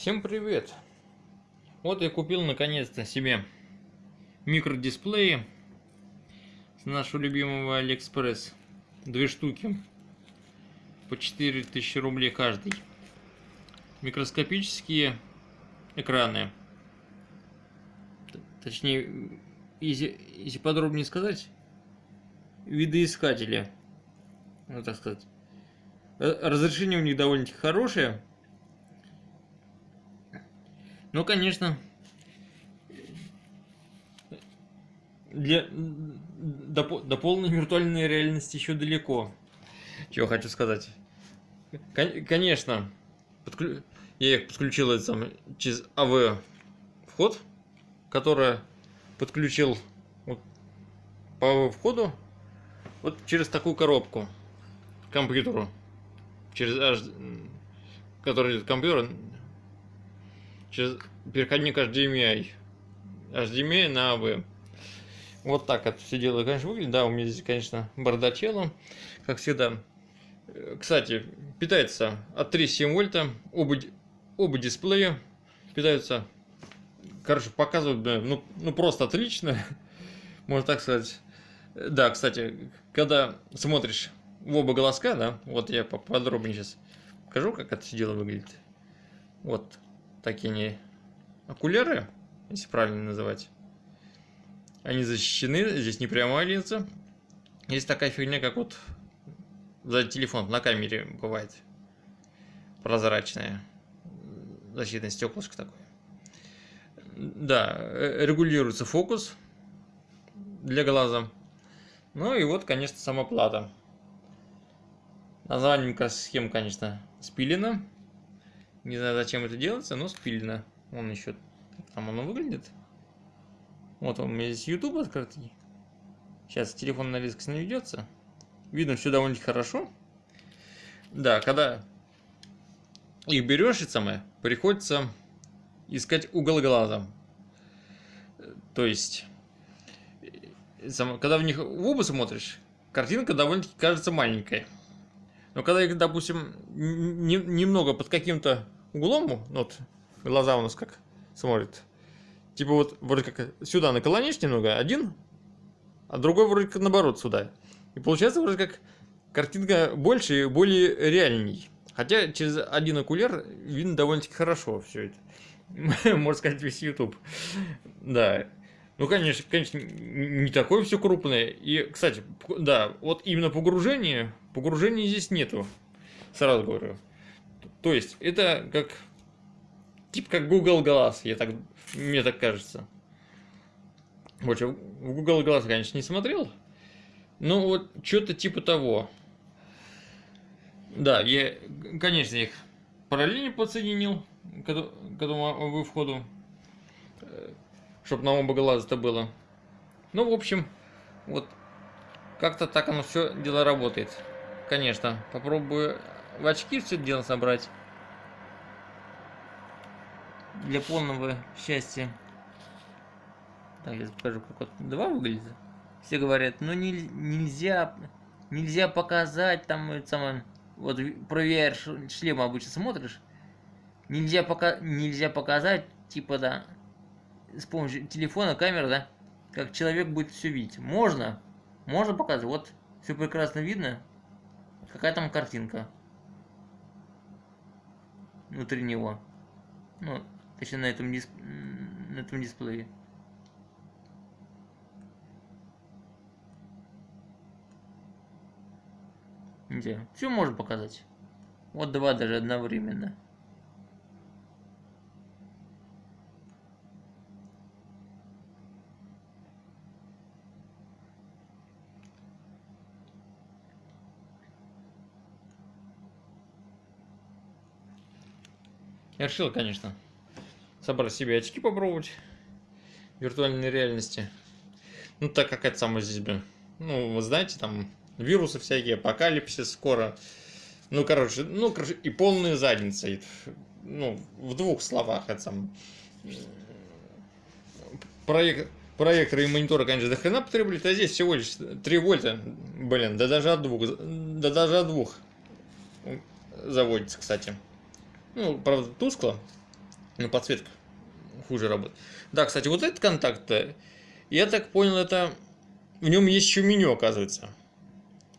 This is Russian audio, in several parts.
Всем привет! Вот я купил наконец-то себе микродисплеи с нашего любимого Алиэкспресс. Две штуки по 4000 рублей каждый. Микроскопические экраны. Точнее, если, если подробнее сказать, видоискатели. Ну, так сказать. Разрешение у них довольно-таки хорошее ну, конечно, для, до, до полной виртуальной реальности еще далеко. Чего хочу сказать. Конечно, подклю... я их подключил это сам, через АВ вход, который подключил вот, по АВ входу вот через такую коробку к компьютеру. Через который идет компьютер через переходник HDMI. HDMI на AV. Вот так это все дело, конечно, выглядит. Да, у меня здесь, конечно, бардачело, как всегда. Кстати, питается от 3,7 вольта. Оба, оба дисплея питаются, короче, показывают, ну, ну просто отлично, можно так сказать. Да, кстати, когда смотришь в оба голоска, да, вот я поподробнее сейчас покажу, как это все дело выглядит. Вот, такие не окуляры, если правильно называть. Они защищены, здесь не прямая линза. Есть такая фигня, как вот за телефон на камере бывает прозрачная защитное стеклышко такое. Да, э, регулируется фокус для глаза. Ну и вот, конечно, сама плата. Название схем, конечно, спилено. Не знаю, зачем это делается, но спильно. Он еще... Там оно выглядит. Вот он у меня здесь YouTube открытый. Сейчас телефон на диск наведется. Видно все довольно хорошо. Да, когда их берешь, и самое, приходится искать угол глаза. То есть, когда в них в оба смотришь, картинка довольно-таки кажется маленькой. Но когда их, допустим, не, немного под каким-то углом, ну вот глаза у нас как смотрят, типа вот вроде как сюда наклонишь немного, один, а другой вроде как наоборот сюда. И получается вроде как картинка больше и более реальней. Хотя через один окуляр видно довольно-таки хорошо все это. Можно сказать, весь YouTube. Да. Ну, конечно, конечно, не такое все крупное. И, кстати, да, вот именно погружение, погружения здесь нету. Сразу говорю. То есть, это как, типа как Google Glass, я так, мне так кажется. Больше в Google Glass, конечно, не смотрел. Ну, вот, что-то типа того. Да, я, конечно, их параллельно подсоединил к этому входу чтобы на оба глаза это было. Ну, в общем, вот как-то так оно все дело работает. Конечно, попробую в очки все дело собрать. Для полного счастья. Так, я покажу, как вот два выглядит. Все говорят, ну не, нельзя, нельзя показать там это самое, вот про шлем обычно смотришь, нельзя пока, нельзя показать, типа да, с помощью телефона, камеры, да, как человек будет все видеть. Можно, можно показать. Вот все прекрасно видно. Какая там картинка внутри него. Ну, точнее на этом, дисп... на этом дисплее. Где? Все можно показать. Вот два даже одновременно. Я решил, конечно, собрать себе очки попробовать виртуальной реальности. Ну, так как это самое здесь, блин, ну, вы знаете, там вирусы всякие, апокалипсис скоро. Ну, короче, ну, короче, и полная задница. Ну, в двух словах это сам. Проект, проекторы и мониторы, конечно, до хрена потребуют, а здесь всего лишь 3 вольта, блин, да даже от двух, да даже от двух заводится, кстати. Ну, правда, тускло. Ну, подсветка хуже работает. Да, кстати, вот этот контакт, э, я так понял, это... В нем есть еще меню, оказывается.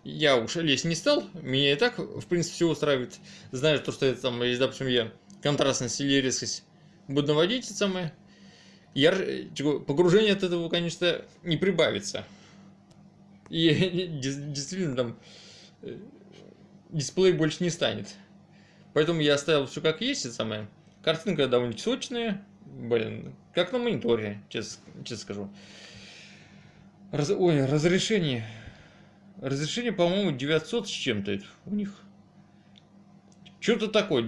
Я уж лезть не стал, меня и так, в принципе, все устраивает. Знаю, то, что это там, если, допустим, я контрастность или резкость буду наводить, это самое, яр... погружение от этого, конечно, не прибавится. И действительно там э, дисплей больше не станет. Поэтому я оставил все как есть, это самое. Картинка довольно сочная, блин, как на мониторе, честно, честно скажу. Раз... Ой, разрешение. Разрешение, по-моему, 900 с чем-то у них. Что-то такое.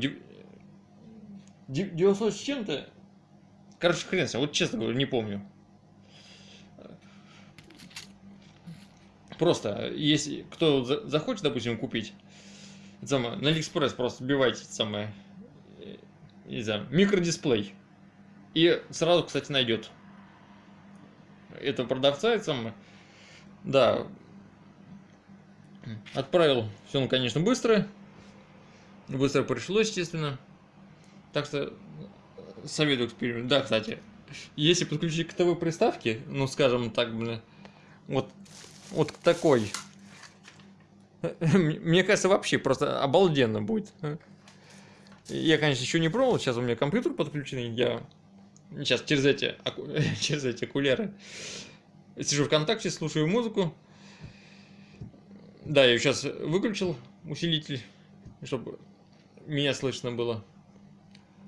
900 с чем-то. Короче, хрен себе, вот честно говорю, не помню. Просто, если кто захочет, допустим, купить, самое, на Алиэкспресс просто вбивайте самое, не знаю, микродисплей. И сразу, кстати, найдет этого продавца, это самое. Да, отправил все, ну, конечно, быстро. Быстро пришло, естественно. Так что советую эксперимент. Да, кстати, если подключить к ТВ приставке, ну, скажем так, блин, вот, вот к такой, мне кажется, вообще просто обалденно будет. Я, конечно, еще не пробовал, сейчас у меня компьютер подключенный, я сейчас через эти, через эти окуляры сижу ВКонтакте, слушаю музыку. Да, я сейчас выключил усилитель, чтобы меня слышно было.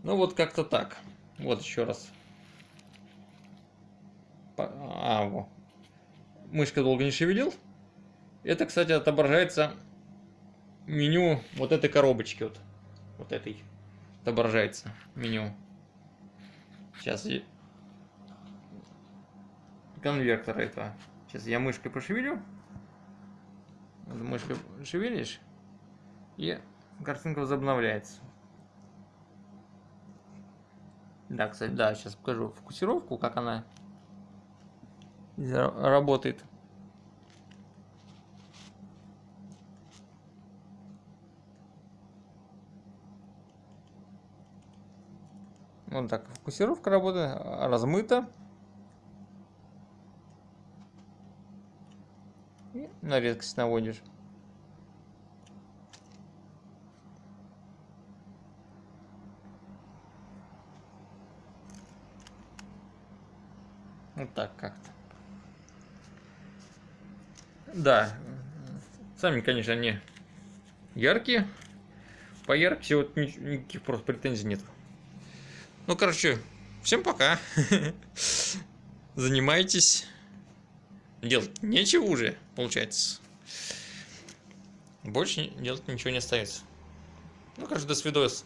Ну вот как-то так. Вот еще раз. А, во. Мышка долго не шевелил. Это, кстати, отображается меню вот этой коробочки. Вот, вот этой. Отображается меню. Сейчас. Конвертер этого. Сейчас я мышкой пошевелю. Мышкой шевелишь. И картинка возобновляется. Да, кстати, да, сейчас покажу фокусировку, как она работает. Вот так, фокусировка работает, размыта. И на резкость наводишь. Вот так как-то. Да, сами, конечно, они яркие. По яркости вот никаких просто претензий нет. Ну, короче, всем пока. Занимайтесь. Делать нечего уже, получается. Больше делать ничего не остается. Ну, короче, до свидос.